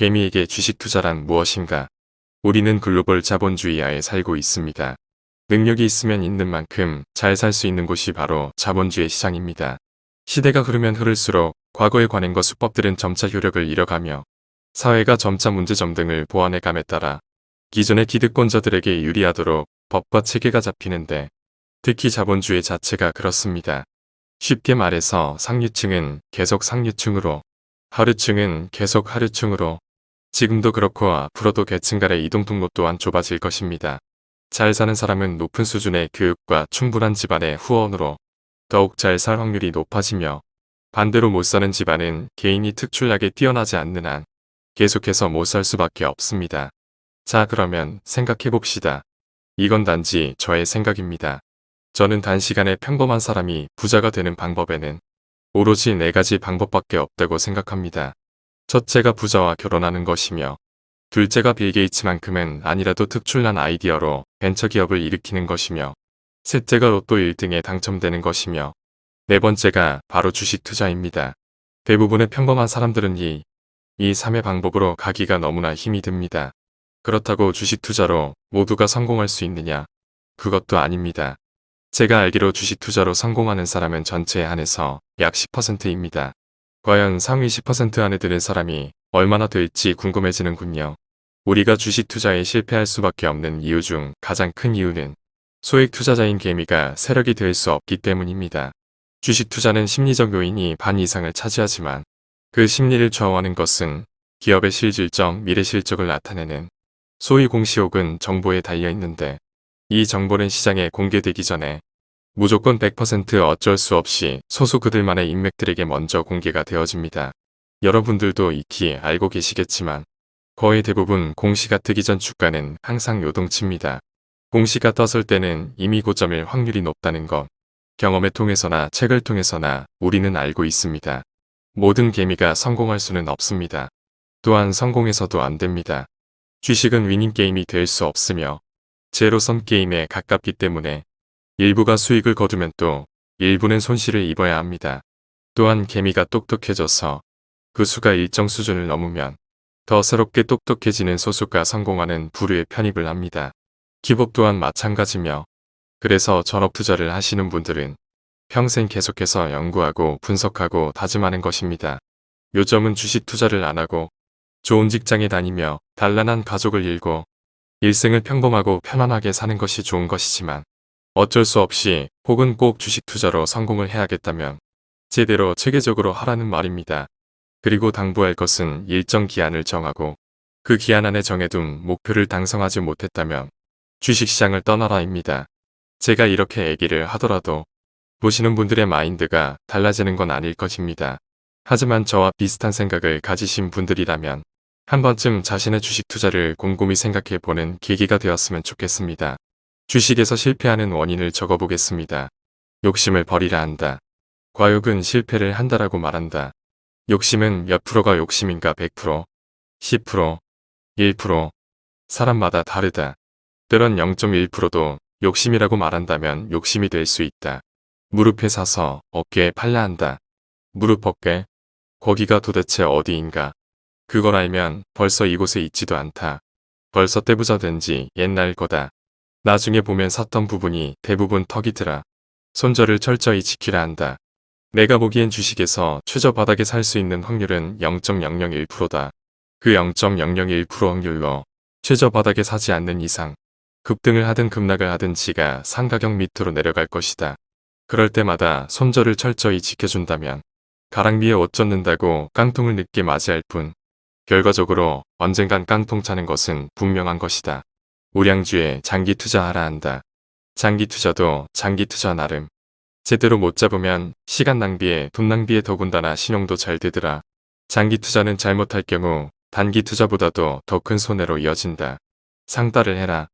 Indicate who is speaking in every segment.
Speaker 1: 개미에게 주식 투자란 무엇인가? 우리는 글로벌 자본주의하에 살고 있습니다. 능력이 있으면 있는 만큼 잘 살 수 있는 곳이 바로 자본주의 시장입니다. 시대가 흐르면 흐를수록 과거의 관행과 수법들은 점차 효력을 잃어가며 사회가 점차 문제점 등을 보완해감에 따라 기존의 기득권자들에게 유리하도록 법과 체계가 잡히는데 특히 자본주의 자체가 그렇습니다. 쉽게 말해서 상류층은 계속 상류층으로 하류층은 계속 하류층으로 지금도 그렇고 앞으로도 계층 간의 이동 통로 또한 좁아질 것입니다. 잘 사는 사람은 높은 수준의 교육과 충분한 집안의 후원으로 더욱 잘 살 확률이 높아지며 반대로 못 사는 집안은 개인이 특출나게 뛰어나지 않는 한 계속해서 못 살 수밖에 없습니다. 자 그러면 생각해봅시다. 이건 단지 저의 생각입니다. 저는 단시간에 평범한 사람이 부자가 되는 방법에는 오로지 네 가지 방법밖에 없다고 생각합니다. 첫째가 부자와 결혼하는 것이며 둘째가 빌 게이츠만큼은 아니라도 특출난 아이디어로 벤처기업을 일으키는 것이며 셋째가 로또 1등에 당첨되는 것이며 네 번째가 바로 주식 투자입니다. 대부분의 평범한 사람들은 이, 이 3의 방법으로 가기가 너무나 힘이 듭니다. 그렇다고 주식 투자로 모두가 성공할 수 있느냐? 그것도 아닙니다. 제가 알기로 주식 투자로 성공하는 사람은 전체에 한해서 약 10%입니다. 과연 상위 10% 안에 드는 사람이 얼마나 될지 궁금해지는군요. 우리가 주식 투자에 실패할 수밖에 없는 이유 중 가장 큰 이유는 소액 투자자인 개미가 세력이 될 수 없기 때문입니다. 주식 투자는 심리적 요인이 반 이상을 차지하지만 그 심리를 좌우하는 것은 기업의 실질적 미래 실적을 나타내는 소위 공시 혹은 정보에 달려있는데 이 정보는 시장에 공개되기 전에 무조건 100% 어쩔 수 없이 소수 그들만의 인맥들에게 먼저 공개가 되어집니다. 여러분들도 익히 알고 계시겠지만 거의 대부분 공시가 뜨기 전 주가는 항상 요동칩니다. 공시가 떴을 때는 이미 고점일 확률이 높다는 것. 경험을 통해서나 책을 통해서나 우리는 알고 있습니다. 모든 개미가 성공할 수는 없습니다. 또한 성공해서도 안 됩니다. 주식은 위닝 게임이 될 수 없으며 제로섬 게임에 가깝기 때문에 일부가 수익을 거두면 또 일부는 손실을 입어야 합니다. 또한 개미가 똑똑해져서 그 수가 일정 수준을 넘으면 더 새롭게 똑똑해지는 소수가 성공하는 부류에 편입을 합니다. 기복 또한 마찬가지며 그래서 전업 투자를 하시는 분들은 평생 계속해서 연구하고 분석하고 다짐하는 것입니다. 요점은 주식 투자를 안 하고 좋은 직장에 다니며 단란한 가족을 일고 일생을 평범하고 편안하게 사는 것이 좋은 것이지만 어쩔 수 없이 혹은 꼭 주식 투자로 성공을 해야겠다면 제대로 체계적으로 하라는 말입니다. 그리고 당부할 것은 일정 기한을 정하고 그 기한 안에 정해둔 목표를 달성하지 못했다면 주식시장을 떠나라입니다. 제가 이렇게 얘기를 하더라도 보시는 분들의 마인드가 달라지는 건 아닐 것입니다. 하지만 저와 비슷한 생각을 가지신 분들이라면 한 번쯤 자신의 주식 투자를 곰곰이 생각해 보는 계기가 되었으면 좋겠습니다. 주식에서 실패하는 원인을 적어보겠습니다. 욕심을 버리라 한다. 과욕은 실패를 한다라고 말한다. 욕심은 몇 프로가 욕심인가 100%, 10%, 1%, 사람마다 다르다. 때론 0.1%도 욕심이라고 말한다면 욕심이 될 수 있다. 무릎에 사서 어깨에 팔라 한다. 무릎 어깨? 거기가 도대체 어디인가? 그걸 알면 벌써 이곳에 있지도 않다. 벌써 떼부자 된 지 옛날 거다. 나중에 보면 샀던 부분이 대부분 턱이더라. 손절을 철저히 지키라 한다. 내가 보기엔 주식에서 최저 바닥에 살 수 있는 확률은 0.001%다. 그 0.001% 확률로 최저 바닥에 사지 않는 이상 급등을 하든 급락을 하든 지가 상가격 밑으로 내려갈 것이다. 그럴 때마다 손절을 철저히 지켜준다면 가랑비에 옷 젖는다고 깡통을 늦게 맞이할 뿐 결과적으로 언젠간 깡통 차는 것은 분명한 것이다. 우량주에 장기 투자하라 한다. 장기 투자도 장기 투자 나름. 제대로 못 잡으면 시간 낭비에 돈 낭비에 더군다나 신용도 잘 되더라. 장기 투자는 잘못할 경우 단기 투자보다도 더 큰 손해로 이어진다. 상따를 해라.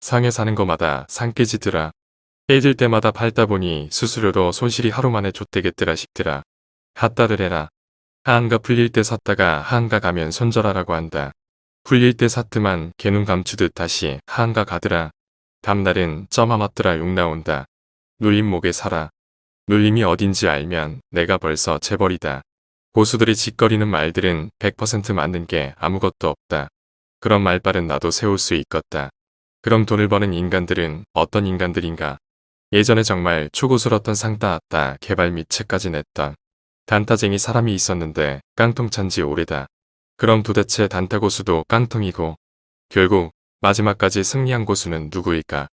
Speaker 1: 상에 사는 거마다 상 깨지더라. 깨질 때마다 팔다 보니 수수료로 손실이 하루 만에 좆되겠더라 싶더라. 핫따를 해라. 하한가 풀릴 때 샀다가 하한가 가면 손절하라고 한다. 풀릴 때 사트만 개눈 감추듯 다시 하한가 가더라. 다음날은 쩌마 맞더라 욕 나온다. 눌림 목에 살아. 눌림이 어딘지 알면 내가 벌써 재벌이다. 고수들이 짓거리는 말들은 100% 맞는 게 아무것도 없다. 그런 말빨은 나도 세울 수 있겠다. 그럼 돈을 버는 인간들은 어떤 인간들인가? 예전에 정말 초고수였던 상따았다 개발 및 책까지 냈던 단타쟁이 사람이 있었는데 깡통 찬지 오래다. 그럼 도대체 단타 고수도 깡통이고 결국 마지막까지 승리한 고수는 누구일까?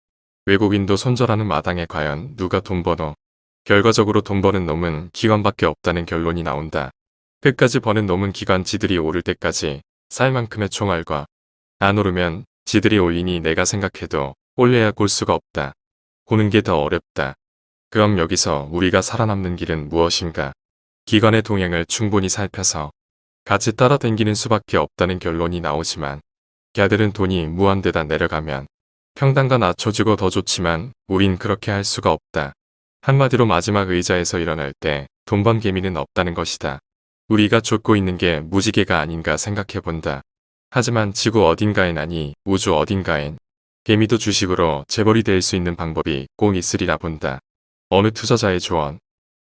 Speaker 1: 외국인도 손절하는 마당에 과연 누가 돈 버노? 결과적으로 돈 버는 놈은 기관밖에 없다는 결론이 나온다. 끝까지 버는 놈은 기관 지들이 오를 때까지 쌀 만큼의 총알과 안 오르면 지들이 올리니 내가 생각해도 올려야 골 수가 없다. 보는 게 더 어렵다. 그럼 여기서 우리가 살아남는 길은 무엇인가? 기관의 동향을 충분히 살펴서 같이 따라다니는 수밖에 없다는 결론이 나오지만 걔들은 돈이 무한대다 내려가면 평단가 낮춰주고 더 좋지만 우린 그렇게 할 수가 없다. 한마디로 마지막 의자에서 일어날 때 돈 번 개미는 없다는 것이다. 우리가 쫓고 있는 게 무지개가 아닌가 생각해본다. 하지만 지구 어딘가엔 아니 우주 어딘가엔 개미도 주식으로 재벌이 될 수 있는 방법이 꼭 있으리라 본다. 어느 투자자의 조언.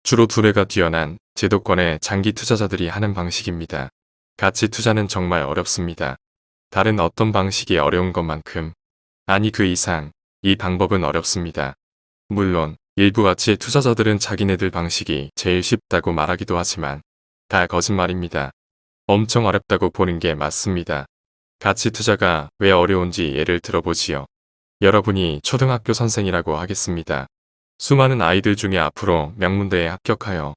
Speaker 1: 주로 두뇌가 뛰어난 제도권의 장기 투자자들이 하는 방식입니다. 가치 투자는 정말 어렵습니다. 다른 어떤 방식이 어려운 것만큼 아니 그 이상 이 방법은 어렵습니다. 물론 일부 가치 투자자들은 자기네들 방식이 제일 쉽다고 말하기도 하지만 다 거짓말입니다. 엄청 어렵다고 보는 게 맞습니다. 가치 투자가 왜 어려운지 예를 들어보지요. 여러분이 초등학교 선생이라고 하겠습니다. 수많은 아이들 중에 앞으로 명문대에 합격하여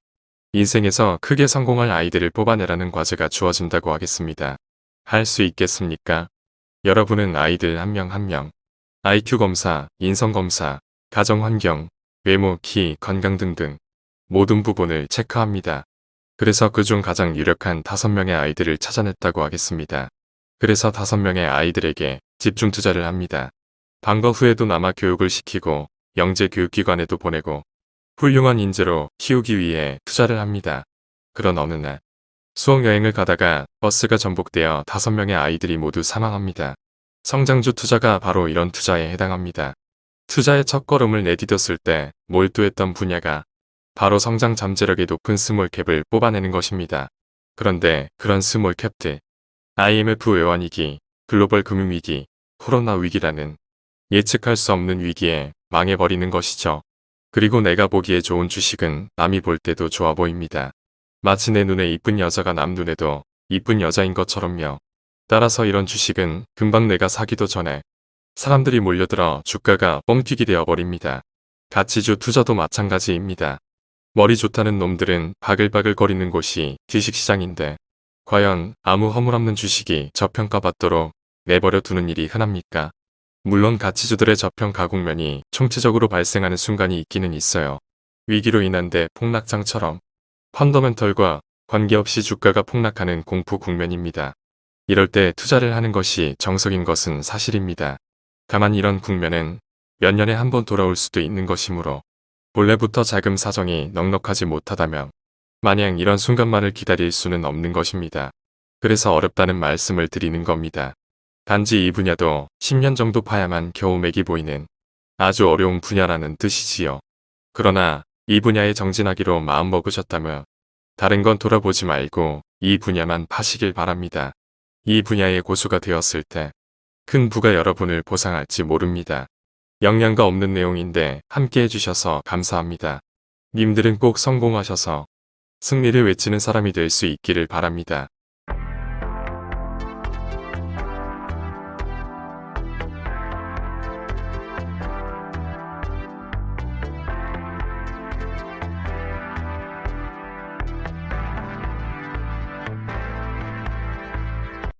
Speaker 1: 인생에서 크게 성공할 아이들을 뽑아내라는 과제가 주어진다고 하겠습니다. 할 수 있겠습니까? 여러분은 아이들 한 명 한 명, IQ 검사, 인성 검사, 가정 환경, 외모, 키, 건강 등등 모든 부분을 체크합니다. 그래서 그중 가장 유력한 다섯 명의 아이들을 찾아냈다고 하겠습니다. 그래서 다섯 명의 아이들에게 집중 투자를 합니다. 방과 후에도 남아 교육을 시키고 영재 교육기관에도 보내고 훌륭한 인재로 키우기 위해 투자를 합니다. 그런 어느 날 수학여행을 가다가 버스가 전복되어 다섯 명의 아이들이 모두 사망합니다. 성장주 투자가 바로 이런 투자에 해당합니다. 투자의 첫걸음을 내디뎠을 때 몰두했던 분야가 바로 성장 잠재력이 높은 small cap을 뽑아내는 것입니다. 그런데 그런 small cap들 IMF 외환위기, 글로벌 금융위기, 코로나 위기라는 예측할 수 없는 위기에 망해버리는 것이죠. 그리고 내가 보기에 좋은 주식은 남이 볼 때도 좋아 보입니다. 마치 내 눈에 이쁜 여자가 남 눈에도 이쁜 여자인 것처럼요. 따라서 이런 주식은 금방 내가 사기도 전에 사람들이 몰려들어 주가가 뻥튀기 되어버립니다. 가치주 투자도 마찬가지입니다. 머리 좋다는 놈들은 바글바글 거리는 곳이 주식시장인데 과연 아무 허물없는 주식이 저평가받도록 내버려 두는 일이 흔합니까? 물론 가치주들의 저평 가 국면이 총체적으로 발생하는 순간이 있기는 있어요. 위기로 인한 데 폭락장처럼 펀더멘털과 관계없이 주가가 폭락하는 공포 국면입니다. 이럴 때 투자를 하는 것이 정석인 것은 사실입니다. 다만 이런 국면은 몇 년에 한 번 돌아올 수도 있는 것이므로 본래부터 자금 사정이 넉넉하지 못하다면 마냥 이런 순간만을 기다릴 수는 없는 것입니다. 그래서 어렵다는 말씀을 드리는 겁니다. 단지 이 분야도 10년 정도 파야만 겨우 맥이 보이는 아주 어려운 분야라는 뜻이지요. 그러나 이 분야에 정진하기로 마음먹으셨다면 다른 건 돌아보지 말고 이 분야만 파시길 바랍니다. 이 분야의 고수가 되었을 때 큰 부가 여러분을 보상할지 모릅니다. 영양가 없는 내용인데 함께 해주셔서 감사합니다. 님들은 꼭 성공하셔서 승리를 외치는 사람이 될 수 있기를 바랍니다.